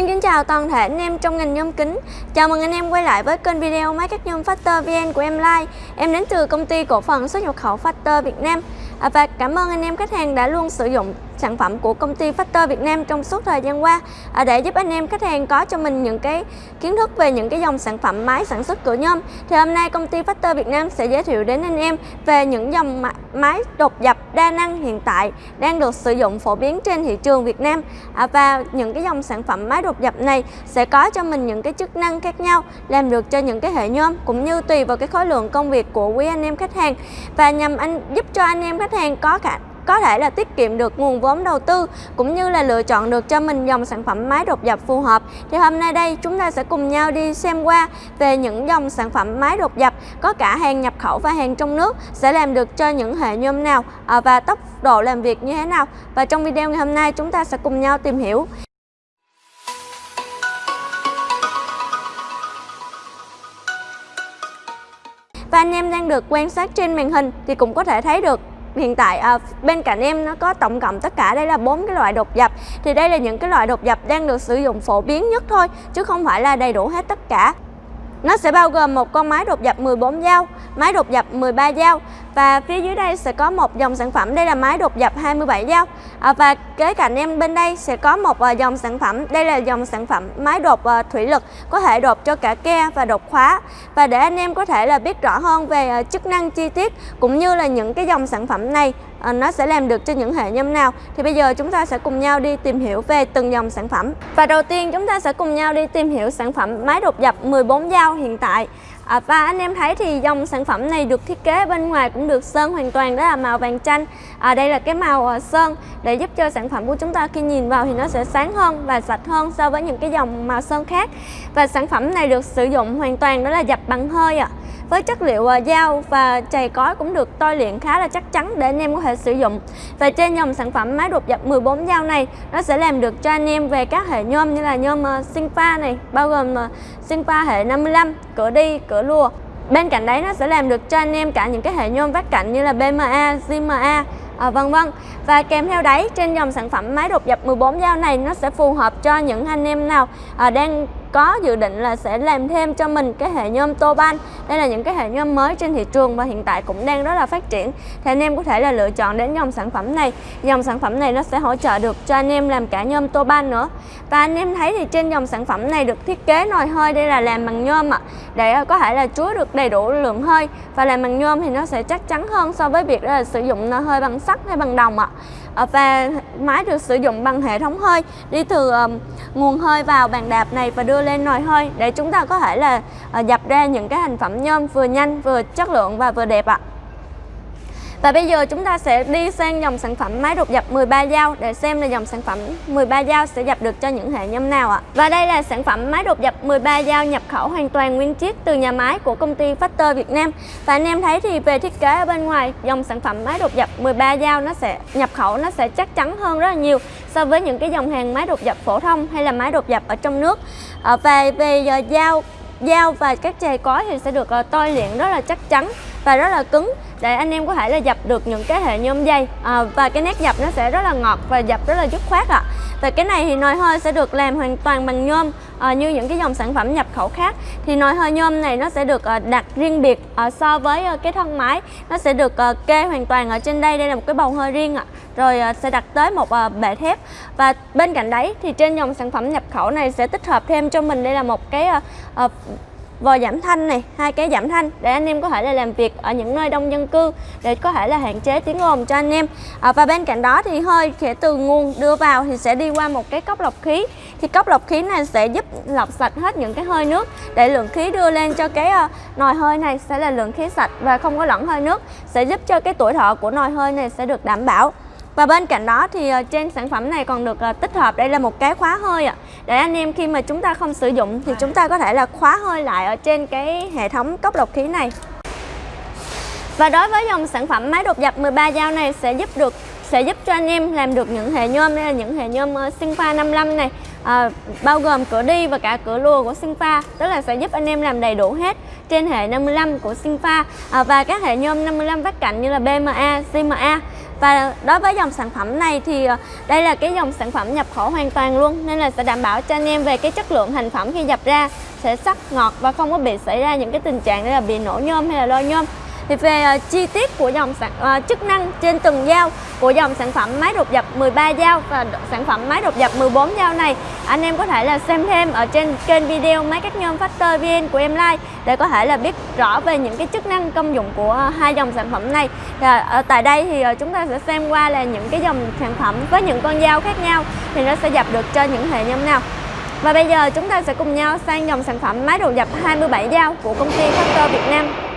Xin kính chào toàn thể anh em trong ngành nhôm kính. Chào mừng anh em quay lại với kênh video máy cắt nhôm Factor VN của em Lai. Em đến từ công ty cổ phần xuất nhập khẩu Factor Việt Nam. À, Và cảm ơn anh em khách hàng đã luôn sử dụng sản phẩm của công ty Factor Việt Nam trong suốt thời gian qua. À, để giúp anh em khách hàng có cho mình những cái kiến thức về những cái dòng sản phẩm máy sản xuất cửa nhôm thì hôm nay công ty Factor Việt Nam sẽ giới thiệu đến anh em về những dòng máy đột dập đa năng hiện tại đang được sử dụng phổ biến trên thị trường Việt Nam. À, và những cái dòng sản phẩm máy đột dập này sẽ có cho mình những cái chức năng khác nhau làm được cho những cái hệ nhôm cũng như tùy vào cái khối lượng công việc của quý anh em khách hàng. Và nhằm anh giúp cho anh em khách hàng có khả có thể là tiết kiệm được nguồn vốn đầu tư cũng như là lựa chọn được cho mình dòng sản phẩm máy đột dập phù hợp. Thì hôm nay đây chúng ta sẽ cùng nhau đi xem qua về những dòng sản phẩm máy đột dập có cả hàng nhập khẩu và hàng trong nước sẽ làm được cho những hệ nhôm nào à, và tốc độ làm việc như thế nào. Và trong video ngày hôm nay chúng ta sẽ cùng nhau tìm hiểu. Và anh em đang được quan sát trên màn hình thì cũng có thể thấy được hiện tại à, bên cạnh em nó có tổng cộng tất cả đây là bốn cái loại đột dập thì đây là những cái loại đột dập đang được sử dụng phổ biến nhất thôi chứ không phải là đầy đủ hết tất cả. Nó sẽ bao gồm một con máy đột dập 14 dao, máy đột dập 13 dao và phía dưới đây sẽ có một dòng sản phẩm. Đây là máy đột dập 27 dao. À, và kế cạnh em bên đây sẽ có một uh, dòng sản phẩm. Đây là dòng sản phẩm máy đột uh, thủy lực có thể đột cho cả ke và đột khóa. Và để anh em có thể là biết rõ hơn về uh, chức năng chi tiết cũng như là những cái dòng sản phẩm này uh, nó sẽ làm được cho những hệ nhôm nào thì bây giờ chúng ta sẽ cùng nhau đi tìm hiểu về từng dòng sản phẩm. Và đầu tiên chúng ta sẽ cùng nhau đi tìm hiểu sản phẩm máy đột dập 14 dao hiện tại. À, và anh em thấy thì dòng sản phẩm này được thiết kế bên ngoài cũng được sơn hoàn toàn đó là màu vàng chanh. À, đây là cái màu à, sơn để giúp cho sản phẩm của chúng ta khi nhìn vào thì nó sẽ sáng hơn và sạch hơn so với những cái dòng màu sơn khác. Và sản phẩm này được sử dụng hoàn toàn đó là dập bằng hơi ạ. à với chất liệu à, dao và chày cói cũng được tôi luyện khá là chắc chắn để anh em có thể sử dụng. Và trên dòng sản phẩm máy đột dập 14 dao này nó sẽ làm được cho anh em về các hệ nhôm như là nhôm à, sinh pha này bao gồm à, sinh pha hệ 55 cửa đi cửa lùa. Bên cạnh đấy nó sẽ làm được cho anh em cả những cái hệ nhôm vách cạnh như là BMA, GMA à, vân vân. Và kèm theo đấy trên dòng sản phẩm máy đột dập 14 dao này nó sẽ phù hợp cho những anh em nào à, đang có dự định là sẽ làm thêm cho mình cái hệ nhôm tô ban đây là những cái hệ nhôm mới trên thị trường và hiện tại cũng đang rất là phát triển. Thì anh em có thể là lựa chọn đến dòng sản phẩm này. Dòng sản phẩm này nó sẽ hỗ trợ được cho anh em làm cả nhôm tô ban nữa. Và anh em thấy thì trên dòng sản phẩm này được thiết kế nồi hơi, đây là làm bằng nhôm ạ. Để à, có thể là chứa được đầy đủ lượng hơi. Và làm bằng nhôm thì nó sẽ chắc chắn hơn so với việc là sử dụng nồi hơi bằng sắt hay bằng đồng ạ. Ờ, và máy được sử dụng bằng hệ thống hơi. Đi từ um, nguồn hơi vào bàn đạp này và đưa lên nồi hơi để chúng ta có thể là uh, dập ra những cái thành phẩm nhôm vừa nhanh vừa chất lượng và vừa đẹp ạ và bây giờ chúng ta sẽ đi sang dòng sản phẩm máy đột dập 13 dao để xem là dòng sản phẩm 13 dao sẽ dập được cho những hệ nhôm nào ạ. Và đây là sản phẩm máy đột dập 13 dao nhập khẩu hoàn toàn nguyên chiếc từ nhà máy của công ty Factor Việt Nam. Và anh em thấy thì về thiết kế ở bên ngoài dòng sản phẩm máy đột dập 13 dao nó sẽ nhập khẩu nó sẽ chắc chắn hơn rất là nhiều so với những cái dòng hàng máy đột dập phổ thông hay là máy đột dập ở trong nước. Và về về ờ, dao dao và các chày cói thì sẽ được ờ, uh, tôi luyện rất là chắc chắn và rất là cứng. Để anh em có thể là dập được những cái hệ nhôm dây. À, và cái nét dập nó sẽ rất là ngọt và dập rất là dứt khoát ạ. À. và cái này thì nồi hơi sẽ được làm hoàn toàn bằng nhôm à, như những cái dòng sản phẩm nhập khẩu khác. Thì nồi hơi nhôm này nó sẽ được à, đặt riêng biệt à, so với à, cái thân máy. Nó sẽ được à, kê hoàn toàn ở trên đây. Đây là một cái bầu hơi riêng ạ. À. rồi à, sẽ đặt tới một à, bệ thép. Và bên cạnh đấy thì trên dòng sản phẩm nhập khẩu này sẽ tích hợp thêm cho mình. Đây là một cái à, à, vòi giảm thanh này hai cái giảm thanh để anh em có thể là làm việc ở những nơi đông dân cư để có thể là hạn chế tiếng ồn cho anh em. À, và bên cạnh đó thì hơi sẽ từ nguồn đưa vào thì sẽ đi qua một cái cốc lọc khí. Thì cốc lọc khí này sẽ giúp lọc sạch hết những cái hơi nước để lượng khí đưa lên cho cái uh, nồi hơi này sẽ là lượng khí sạch và không có lẫn hơi nước sẽ giúp cho cái tuổi thọ của nồi hơi này sẽ được đảm bảo và bên cạnh đó thì ờ, trên sản phẩm này còn được ờ, tích hợp đây là một cái khóa hơi ạ. Để anh em khi mà chúng ta không sử dụng thì chúng ta có thể là khóa hơi lại ở trên cái hệ thống cốc lọc khí này. Và đối với dòng sản phẩm máy đột dập 13 dao này sẽ giúp được sẽ giúp cho anh em làm được những hệ nhôm đây là những hệ nhôm ờ, Sinfa 55 này à, bao gồm cửa đi và cả cửa lùa của Sinfa tức là sẽ giúp anh em làm đầy đủ hết trên hệ 55 của Sinfa à, ờ, và các hệ nhôm 55 vách cạnh như là BMA, CMA và đối với dòng sản phẩm này thì đây là cái dòng sản phẩm nhập khẩu hoàn toàn luôn nên là sẽ đảm bảo cho anh em về cái chất lượng thành phẩm khi dập ra sẽ sắc ngọt và không có bị xảy ra những cái tình trạng như là bị nổ nhôm hay là lôi nhôm thì về uh, chi tiết của dòng sản uh, chức năng trên từng dao của dòng sản phẩm máy đột dập 13 dao và sản phẩm máy đột dập 14 dao này anh em có thể là xem thêm ở trên kênh video máy cắt nhôm Factor VN của em like để có thể là biết rõ về những cái chức năng công dụng của hai dòng sản phẩm này. Và ở tại đây thì chúng ta sẽ xem qua là những cái dòng sản phẩm với những con dao khác nhau thì nó sẽ dập được cho những hệ nhôm nào. Và bây giờ chúng ta sẽ cùng nhau sang dòng sản phẩm máy đồ dập 27 dao của công ty Factor Việt Nam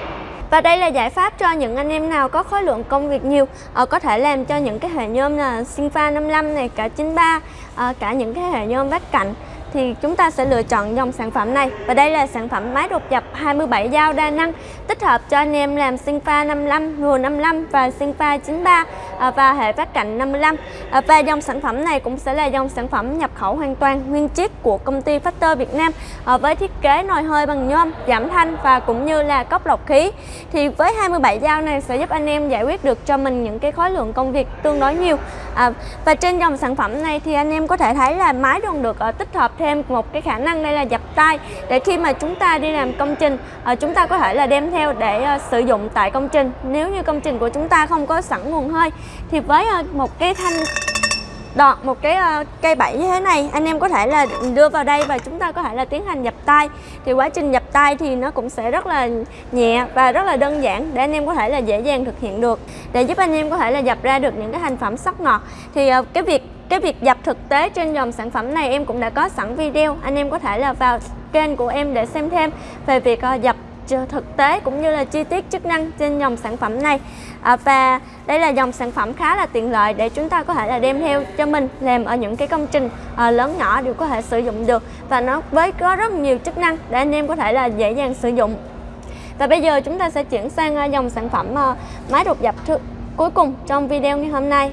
và đây là giải pháp cho những anh em nào có khối lượng công việc nhiều uh, có thể làm cho những cái hệ nhôm là Sinfa 55 này, cả 93, uh, ờ, cả những cái hệ nhôm vách cạnh thì chúng ta sẽ lựa chọn dòng sản phẩm này. Và đây là sản phẩm máy đột dập 27 dao đa năng tích hợp cho anh em làm sinh pha 55, rùa 55 và sinh pha 93 à, và hệ phát cạnh 55 à, và dòng sản phẩm này cũng sẽ là dòng sản phẩm nhập khẩu hoàn toàn nguyên chiếc của công ty Factor Việt Nam à, với thiết kế nồi hơi bằng nhôm giảm thanh và cũng như là cốc lọc khí. Thì với 27 dao này sẽ giúp anh em giải quyết được cho mình những cái khối lượng công việc tương đối nhiều. À, và trên dòng sản phẩm này thì anh em có thể thấy là máy còn được à, tích hợp thêm một cái khả năng đây là dập tay để khi mà chúng ta đi làm công trình ờ, chúng ta có thể là đem theo để ờ, sử dụng tại công trình. Nếu như công trình của chúng ta không có sẵn nguồn hơi thì với ờ, một cái thanh đọt một cái uh, cây bẫy như thế này anh em có thể là đưa vào đây và chúng ta có thể là tiến hành dập tay thì quá trình dập tay thì nó cũng sẽ rất là nhẹ và rất là đơn giản để anh em có thể là dễ dàng thực hiện được. Để giúp anh em có thể là dập ra được những cái thành phẩm sắc ngọt. Thì uh, cái việc cái việc dập thực tế trên dòng sản phẩm này em cũng đã có sẵn video. Anh em có thể là vào kênh của em để xem thêm về việc ờ, dập thực tế cũng như là chi tiết chức năng trên dòng sản phẩm này. À, và đây là dòng sản phẩm khá là tiện lợi để chúng ta có thể là đem theo cho mình làm ở những cái công trình à, lớn nhỏ đều có thể sử dụng được. Và nó với có rất nhiều chức năng để anh em có thể là dễ dàng sử dụng. Và bây giờ chúng ta sẽ chuyển sang ờ, dòng sản phẩm à, máy đột dập cuối cùng trong video ngày hôm nay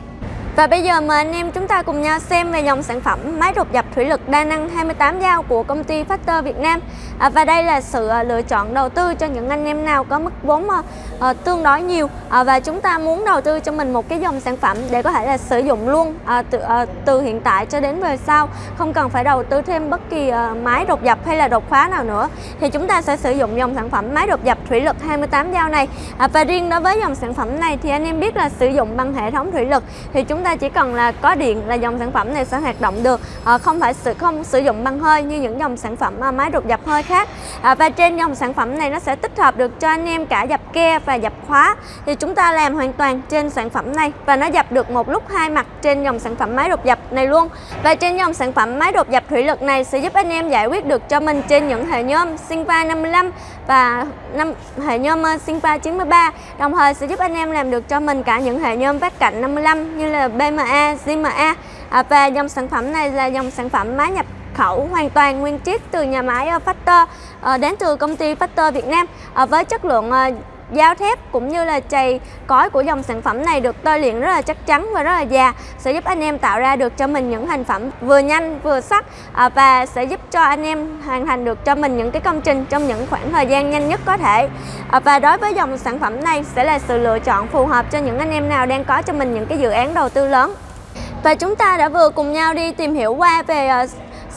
và bây giờ mời anh em chúng ta cùng nhau xem về dòng sản phẩm máy đột dập thủy lực đa năng 28 dao của công ty Factor Việt Nam. À, Và đây là sự à, lựa chọn đầu tư cho những anh em nào có mức vốn à, à, tương đối nhiều. À, Và chúng ta muốn đầu tư cho mình một cái dòng sản phẩm để có thể là sử dụng luôn à, từ, à, từ hiện tại cho đến về sau. Không cần phải đầu tư thêm bất kỳ à, máy đột dập hay là đột khóa nào nữa. Thì chúng ta sẽ sử dụng dòng sản phẩm máy đột dập thủy lực 28 dao này. À, Và riêng đối với dòng sản phẩm này thì anh em biết là sử dụng bằng hệ thống thủy lực. Thì chúng chúng ta chỉ cần là có điện là dòng sản phẩm này sẽ hoạt động được. À, không phải sử không sử dụng băng hơi như những dòng sản phẩm à, máy đột dập hơi khác. À, và trên dòng sản phẩm này nó sẽ tích hợp được cho anh em cả dập ke và dập khóa. Thì chúng ta làm hoàn toàn trên sản phẩm này và nó dập được một lúc hai mặt trên dòng sản phẩm máy đột dập này luôn. Và trên dòng sản phẩm máy đột dập thủy lực này sẽ giúp anh em giải quyết được cho mình trên những hệ nhôm Sinva 55 và năm hệ nhôm Sinva 93 đồng thời sẽ giúp anh em làm được cho mình cả những hệ nhôm vát cạnh 55 như là BMA, ZMA à, và dòng sản phẩm này là dòng sản phẩm máy nhập khẩu hoàn toàn nguyên chiếc từ nhà máy ờ, Factor à, đến từ công ty Factor Việt Nam. À, với chất lượng à, Dao thép cũng như là chày cói của dòng sản phẩm này được tôi luyện rất là chắc chắn và rất là già, sẽ giúp anh em tạo ra được cho mình những thành phẩm vừa nhanh, vừa sắc à, và sẽ giúp cho anh em hoàn thành được cho mình những cái công trình trong những khoảng thời gian nhanh nhất có thể. À, và đối với dòng sản phẩm này sẽ là sự lựa chọn phù hợp cho những anh em nào đang có cho mình những cái dự án đầu tư lớn. Và chúng ta đã vừa cùng nhau đi tìm hiểu qua về à,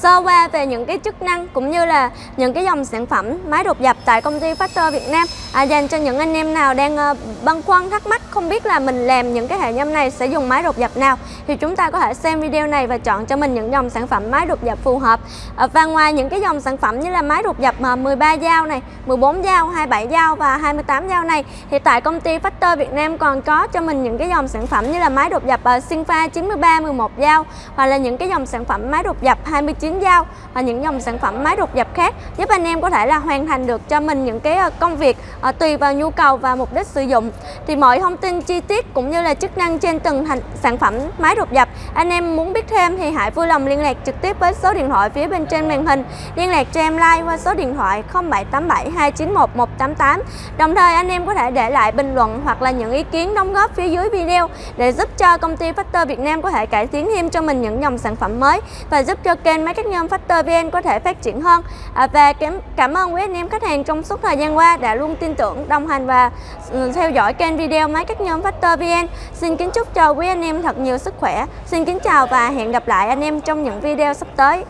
sơ qua về những cái chức năng cũng như là những cái dòng sản phẩm máy đột dập tại công ty Factor Việt Nam. À, dành cho những anh em nào đang uh, băn khoăn thắc mắc không biết là mình làm những cái hệ nhôm này sẽ dùng máy đột dập nào thì chúng ta có thể xem video này và chọn cho mình những dòng sản phẩm máy đột dập phù hợp. À, và ngoài những cái dòng sản phẩm như là máy đột dập mà 13 dao này 14 dao 27 dao và 28 dao này thì tại công ty Factor Việt Nam còn có cho mình những cái dòng sản phẩm như là máy đột dập uh, ờ, Sinpha 93 11 dao hoặc là những cái dòng sản phẩm máy đột dập 29 tuyến dao và những dòng sản phẩm máy đục dập khác, giúp anh em có thể là hoàn thành được cho mình những cái ờ, công việc ờ, tùy vào nhu cầu và mục đích sử dụng. Thì mọi thông tin chi tiết cũng như là chức năng trên từng thành sản phẩm máy đục dập anh em muốn biết thêm thì hãy vui lòng liên lạc trực tiếp với số điện thoại phía bên trên màn hình. Liên lạc cho em like qua số điện thoại 0787 291 188 đồng thời, anh em có thể để lại bình luận hoặc là những ý kiến đóng góp phía dưới video để giúp cho công ty Factor Việt Nam có thể cải tiến thêm cho mình những dòng sản phẩm mới và giúp cho kênh máy các nhóm factor VN có thể phát triển hơn. À, và cảm, cảm ơn quý anh em khách hàng trong suốt thời gian qua đã luôn tin tưởng đồng hành và ừ, theo dõi kênh video máy các nhóm factor VN xin kính chúc cho quý anh em thật nhiều sức khỏe. Xin kính chào và hẹn gặp lại anh em trong những video sắp tới.